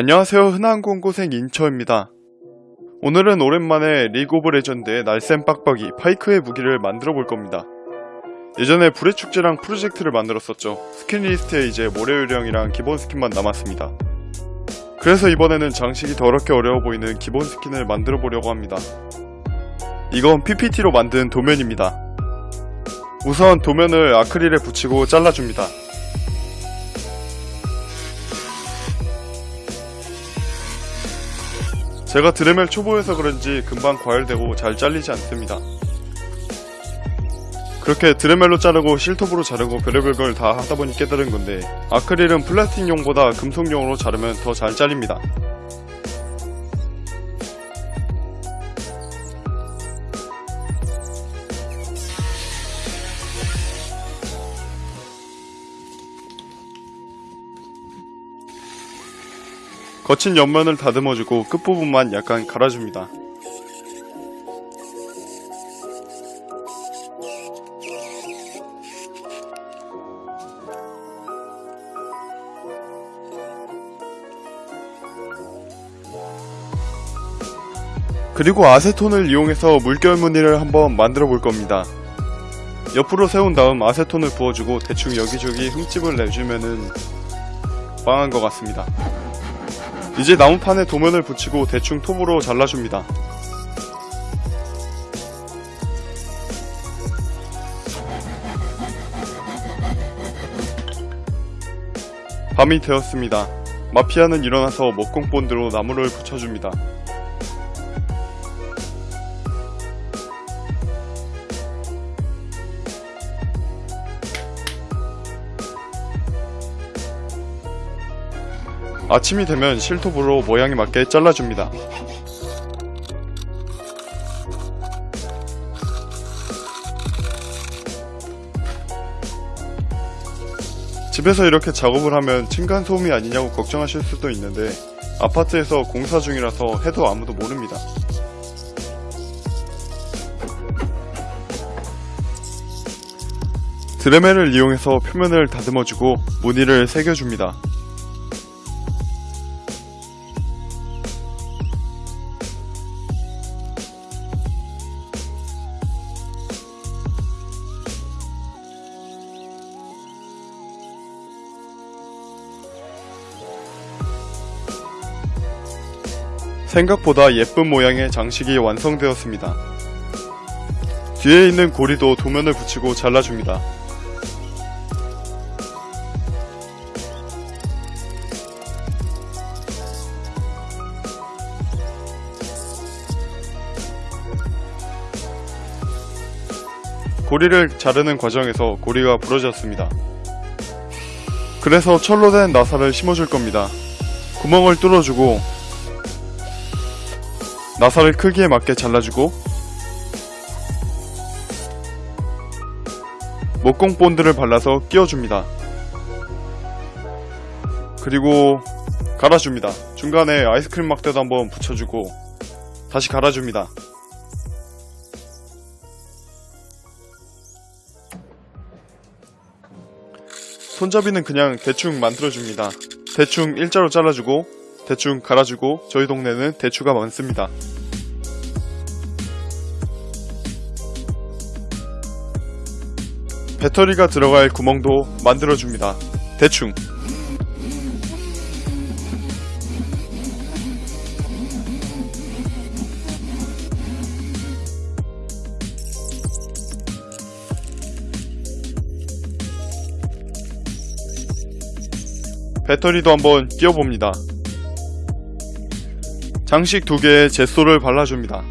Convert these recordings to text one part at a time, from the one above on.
안녕하세요 흔한 공고생 인처입니다. 오늘은 오랜만에 리그 오브 레전드의 날쌘 빡빡이 파이크의 무기를 만들어 볼 겁니다. 예전에 불의 축제랑 프로젝트를 만들었었죠. 스킨 리스트에 이제 모래유령이랑 기본 스킨만 남았습니다. 그래서 이번에는 장식이 더럽게 어려워 보이는 기본 스킨을 만들어 보려고 합니다. 이건 PPT로 만든 도면입니다. 우선 도면을 아크릴에 붙이고 잘라줍니다. 제가 드레멜 초보여서 그런지 금방 과열되고 잘 잘리지 않습니다. 그렇게 드레멜로 자르고 실톱으로 자르고 별의별 걸 다 하다보니 깨달은 건데 아크릴은 플라스틱용보다 금속용으로 자르면 더 잘 잘립니다. 거친 옆면을 다듬어주고 끝부분만 약간 갈아줍니다. 그리고 아세톤을 이용해서 물결 무늬를 한번 만들어 볼 겁니다. 옆으로 세운 다음 아세톤을 부어주고 대충 여기저기 흠집을 내주면은 빵한 것 같습니다. 이제 나무판에 도면을 붙이고 대충 톱으로 잘라줍니다. 밤이 되었습니다. 마피아는 일어나서 먹공본드로 나무를 붙여줍니다. 아침이 되면 실톱으로 모양에 맞게 잘라줍니다. 집에서 이렇게 작업을 하면 층간 소음이 아니냐고 걱정하실 수도 있는데 아파트에서 공사 중이라서 해도 아무도 모릅니다. 드레멜을 이용해서 표면을 다듬어주고 무늬를 새겨줍니다. 생각보다 예쁜 모양의 장식이 완성되었습니다. 뒤에 있는 고리도 도면을 붙이고 잘라줍니다. 고리를 자르는 과정에서 고리가 부러졌습니다. 그래서 철로 된 나사를 심어줄 겁니다. 구멍을 뚫어주고 나사를 크기에 맞게 잘라주고 목공 본드를 발라서 끼워줍니다. 그리고 갈아줍니다. 중간에 아이스크림 막대도 한번 붙여주고 다시 갈아줍니다. 손잡이는 그냥 대충 만들어줍니다. 대충 일자로 잘라주고 대충 갈아주고 저희 동네는 대추가 많습니다. 배터리가 들어갈 구멍도 만들어줍니다. 대충 배터리도 한번 끼워봅니다. 장식 두 개에 젯소를 발라줍니다.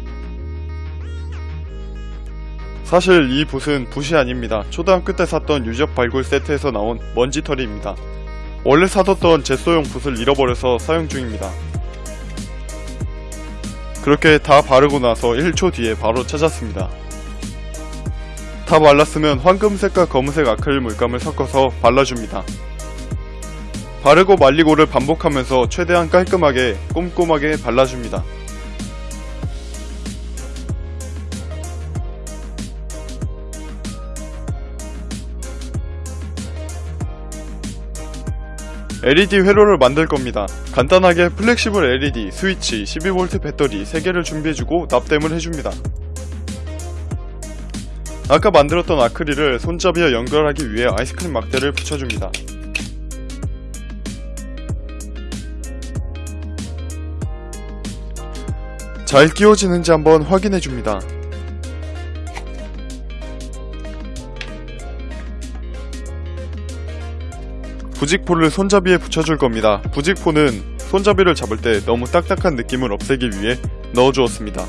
사실 이 붓은 붓이 아닙니다. 초등학교 때 샀던 유적 발굴 세트에서 나온 먼지털이입니다. 원래 사뒀던 젯소용 붓을 잃어버려서 사용 중입니다. 그렇게 다 바르고 나서 1초 뒤에 바로 찾았습니다. 다 말랐으면 황금색과 검은색 아크릴 물감을 섞어서 발라줍니다. 바르고 말리고를 반복하면서 최대한 깔끔하게 꼼꼼하게 발라줍니다. LED 회로를 만들 겁니다. 간단하게 flexible LED, 스위치, 12V 배터리 3개를 준비해주고 납땜을 해줍니다. 아까 만들었던 아크릴을 손잡이에 연결하기 위해 아이스크림 막대를 붙여줍니다. 잘 끼워지는지 한번 확인해줍니다. 부직포를 손잡이에 붙여줄 겁니다. 부직포는 손잡이를 잡을 때 너무 딱딱한 느낌을 없애기 위해 넣어주었습니다.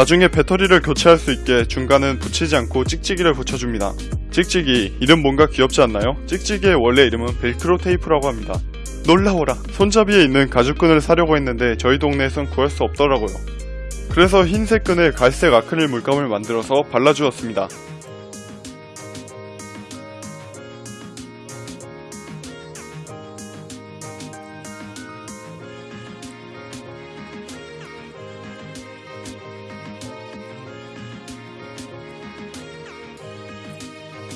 나중에 배터리를 교체할 수 있게 중간은 붙이지 않고 찍찍이를 붙여줍니다. 찍찍이 이름 뭔가 귀엽지 않나요? 찍찍이의 원래 이름은 벨크로 테이프라고 합니다. 놀라워라 손잡이에 있는 가죽끈을 사려고 했는데 저희 동네에선 구할 수 없더라고요. 그래서 흰색 끈에 갈색 아크릴 물감을 만들어서 발라주었습니다.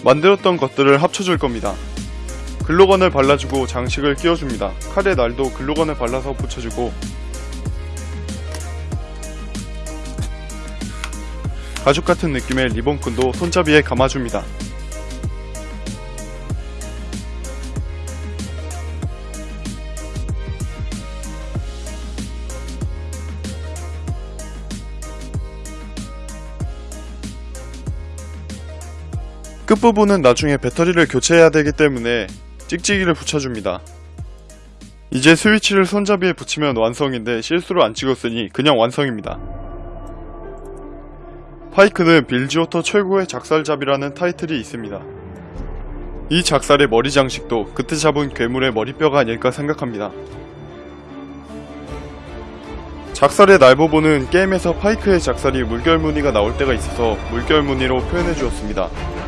만들었던 것들을 합쳐줄 겁니다. 글루건을 발라주고 장식을 끼워줍니다. 칼에 날도 글루건을 발라서 붙여주고 가죽 같은 느낌의 리본끈도 손잡이에 감아줍니다. 끝부분은 나중에 배터리를 교체해야 되기 때문에 찍찍이를 붙여줍니다. 이제 스위치를 손잡이에 붙이면 완성인데 실수로 안 찍었으니 그냥 완성입니다. 파이크는 빌지오터 최고의 작살잡이라는 타이틀이 있습니다. 이 작살의 머리 장식도 그때 잡은 괴물의 머리뼈가 아닐까 생각합니다. 작살의 날 부분은 게임에서 파이크의 작살이 물결 무늬가 나올 때가 있어서 물결 무늬로 표현해 주었습니다.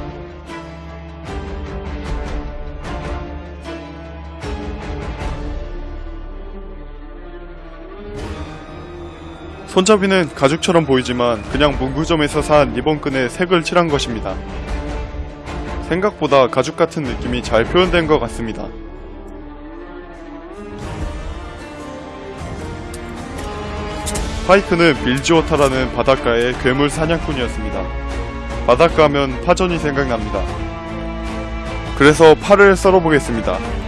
손잡이는 가죽처럼 보이지만 그냥 문구점에서 산 리본끈에 색을 칠한 것입니다. 생각보다 가죽 같은 느낌이 잘 표현된 것 같습니다. 파이크는 빌지워터라는 바닷가의 괴물 사냥꾼이었습니다. 바닷가 하면 파전이 생각납니다. 그래서 팔을 썰어보겠습니다.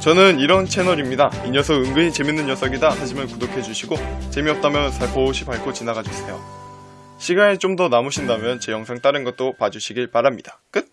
저는 이런 채널입니다. 이 녀석 은근히 재밌는 녀석이다 하시면 구독해주시고 재미없다면 살포시 밟고 지나가주세요. 시간이 좀 더 남으신다면 제 영상 다른 것도 봐주시길 바랍니다. 끝!